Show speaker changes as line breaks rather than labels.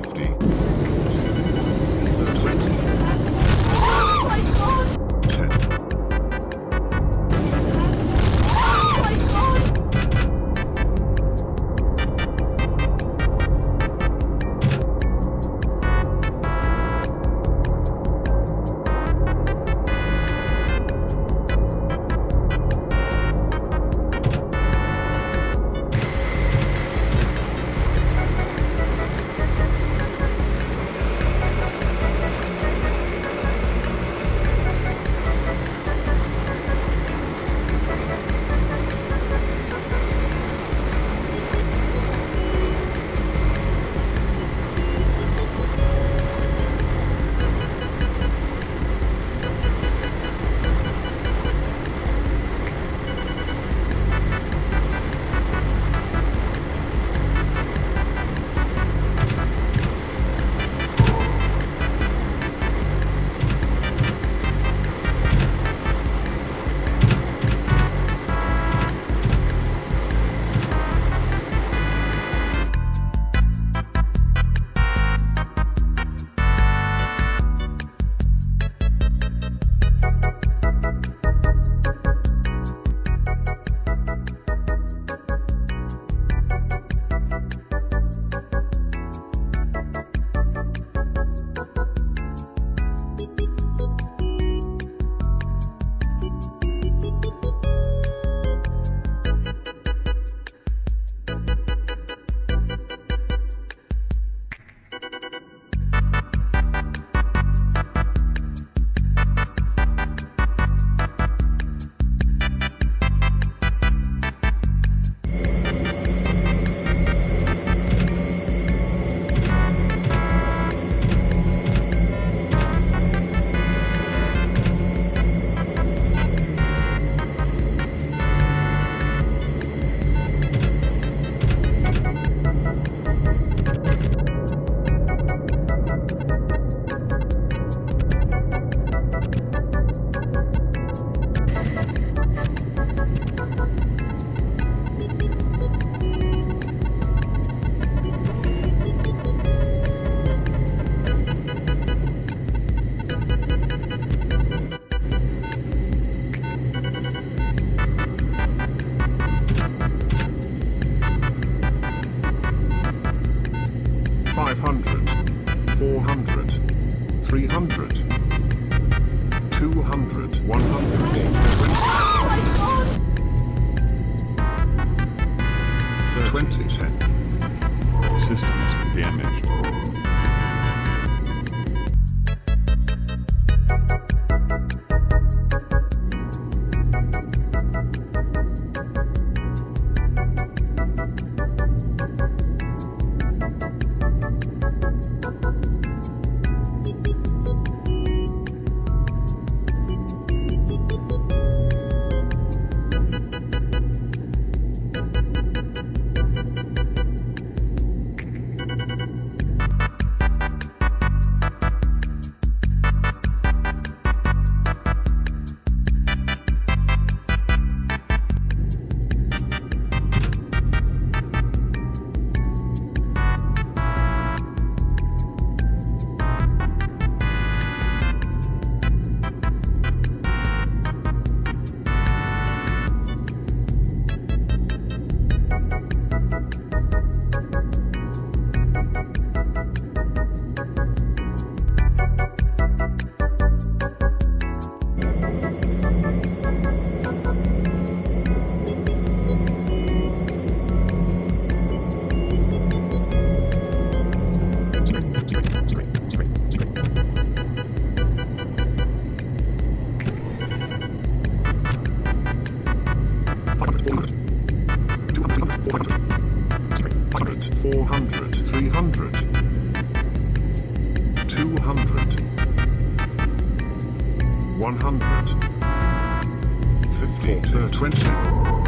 50. 100, 200, 100, 20, 10.
Systems damaged.
Four hundred, three hundred, two hundred, one hundred, fifty, twenty,